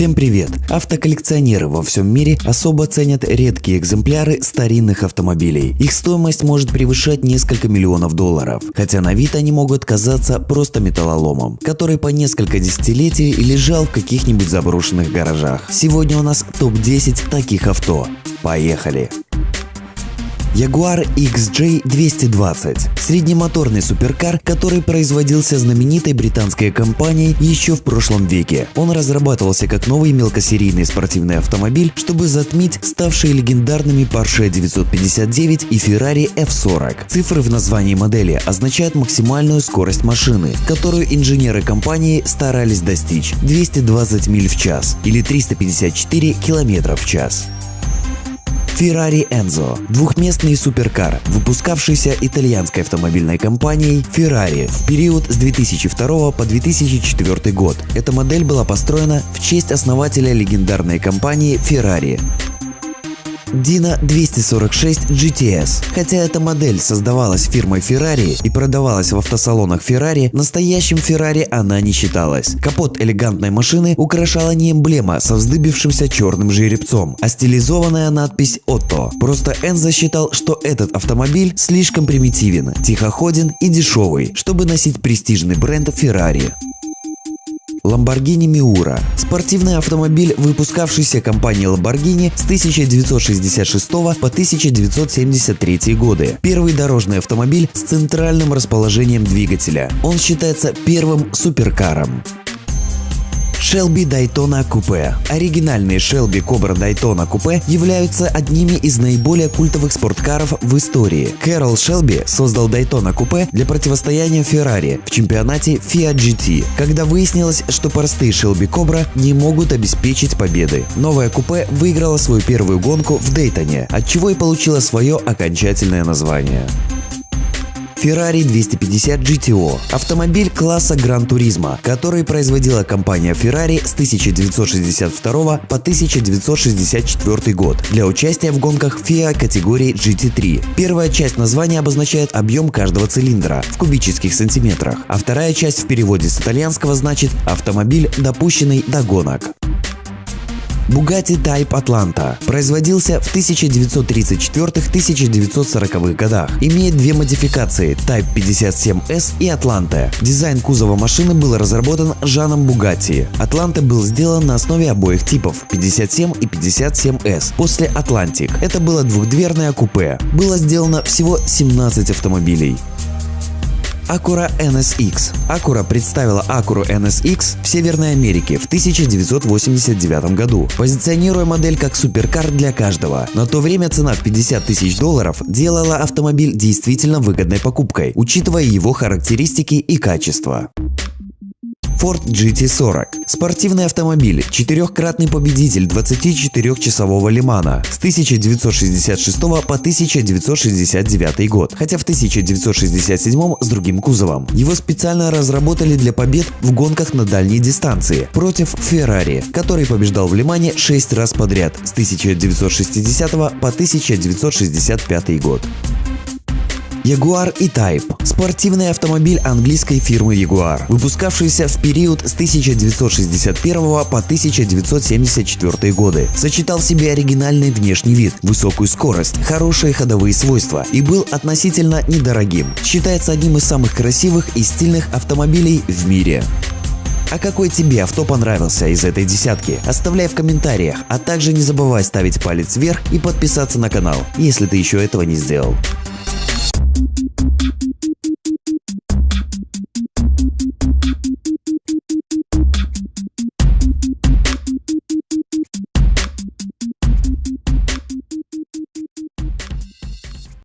Всем привет! Автоколлекционеры во всем мире особо ценят редкие экземпляры старинных автомобилей. Их стоимость может превышать несколько миллионов долларов, хотя на вид они могут казаться просто металлоломом, который по несколько десятилетий лежал в каких-нибудь заброшенных гаражах. Сегодня у нас топ-10 таких авто. Поехали! Jaguar XJ220 – среднемоторный суперкар, который производился знаменитой британской компанией еще в прошлом веке. Он разрабатывался как новый мелкосерийный спортивный автомобиль, чтобы затмить ставшие легендарными Porsche 959 и Ferrari F40. Цифры в названии модели означают максимальную скорость машины, которую инженеры компании старались достичь – 220 миль в час или 354 км в час. Ferrari Enzo – двухместный суперкар, выпускавшийся итальянской автомобильной компанией Ferrari в период с 2002 по 2004 год. Эта модель была построена в честь основателя легендарной компании Ferrari Dino 246 GTS. Хотя эта модель создавалась фирмой Ferrari и продавалась в автосалонах Ferrari, настоящим Ferrari она не считалась. Капот элегантной машины украшала не эмблема со вздыбившимся черным жеребцом, а стилизованная надпись Otto. Просто Энзо считал, что этот автомобиль слишком примитивен, тихоходен и дешевый, чтобы носить престижный бренд Ferrari. Lamborghini Miura – спортивный автомобиль, выпускавшийся компанией Lamborghini с 1966 по 1973 годы. Первый дорожный автомобиль с центральным расположением двигателя. Он считается первым суперкаром. Shelby Daytona Coupe. Оригинальные Shelby Cobra Daytona Coupe являются одними из наиболее культовых спорткаров в истории. Кэрол Шелби создал Daytona Coupe для противостояния Ferrari в чемпионате Fiat GT, когда выяснилось, что простые Shelby Cobra не могут обеспечить победы. Новая купе выиграла свою первую гонку в Дейтоне, от чего и получила свое окончательное название. Ferrari 250 GTO – автомобиль класса Gran Turismo, который производила компания Ferrari с 1962 по 1964 год для участия в гонках FIA категории GT3. Первая часть названия обозначает объем каждого цилиндра в кубических сантиметрах, а вторая часть в переводе с итальянского значит «автомобиль, допущенный до гонок». Bugatti Type Atlanta производился в 1934-1940 годах. Имеет две модификации Type 57S и Atlanta. Дизайн кузова машины был разработан Жаном Bugatti. Atlanta был сделан на основе обоих типов 57 и 57S после Atlantic. Это было двухдверное купе. Было сделано всего 17 автомобилей. Acura NSX. Acura представила Acura NSX в Северной Америке в 1989 году, позиционируя модель как суперкар для каждого. На то время цена в 50 тысяч долларов делала автомобиль действительно выгодной покупкой, учитывая его характеристики и качество. Ford GT40. Спортивный автомобиль, четырехкратный победитель 24-часового Лимана с 1966 по 1969 год, хотя в 1967 с другим кузовом. Его специально разработали для побед в гонках на дальней дистанции против Ferrari, который побеждал в Лимане 6 раз подряд с 1960 по 1965 год. Jaguar E-Type – спортивный автомобиль английской фирмы Jaguar, выпускавшийся в период с 1961 по 1974 годы. Сочетал в себе оригинальный внешний вид, высокую скорость, хорошие ходовые свойства и был относительно недорогим. Считается одним из самых красивых и стильных автомобилей в мире. А какой тебе авто понравился из этой десятки? Оставляй в комментариях, а также не забывай ставить палец вверх и подписаться на канал, если ты еще этого не сделал.